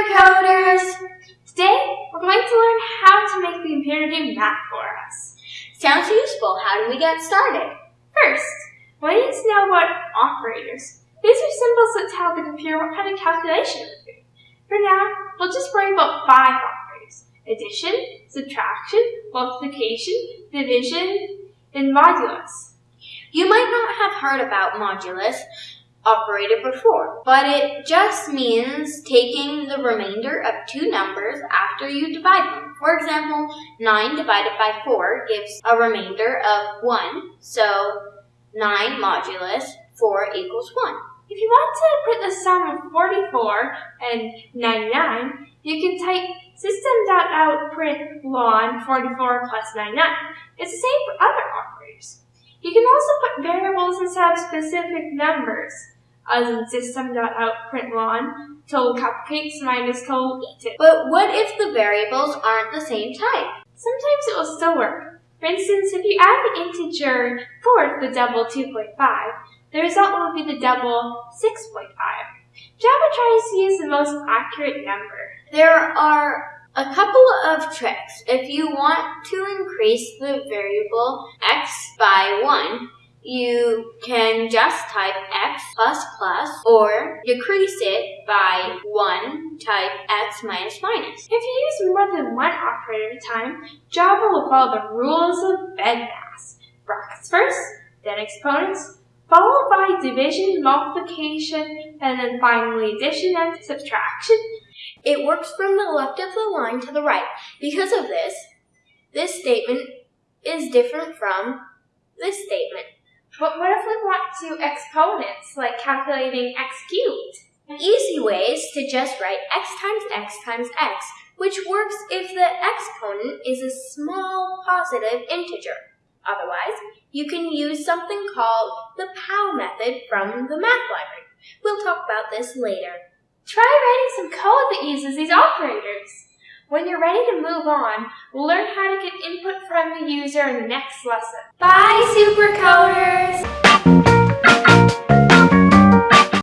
Supercoders! Today, we're going to learn how to make the computer do math for us. Sounds useful. How do we get started? First, we need to know what operators. These are symbols that tell the computer what kind of calculation to do. For now, we'll just worry about five operators. Addition, subtraction, multiplication, division, and modulus. You might not have heard about modulus, operator before, but it just means taking the remainder of two numbers after you divide them. For example, 9 divided by 4 gives a remainder of 1, so 9 modulus 4 equals 1. If you want to put the sum of 44 and 99, you can type system.out ln 44 plus 99. It's the same for other operators. You can also put variables instead of specific numbers, as in system.out total cupcakes minus total eaten. But what if the variables aren't the same type? Sometimes it will still work. For instance, if you add the integer 4 to the double 2.5, the result will be the double 6.5. Java tries to use the most accurate number. There are a couple of tricks. If you want to increase the variable x by 1, you can just type x plus plus or decrease it by 1, type x minus minus. If you use more than one operator at a time, Java will follow the rules of BEDMAS. Brackets first, then exponents, division, multiplication, and then finally addition and subtraction. It works from the left of the line to the right. Because of this, this statement is different from this statement. But what if we want to exponents, like calculating x cubed? Easy way is to just write x times x times x, which works if the exponent is a small positive integer. Otherwise, you can use something called the POW method from the math library. We'll talk about this later. Try writing some code that uses these operators. When you're ready to move on, we'll learn how to get input from the user in the next lesson. Bye, Supercoders!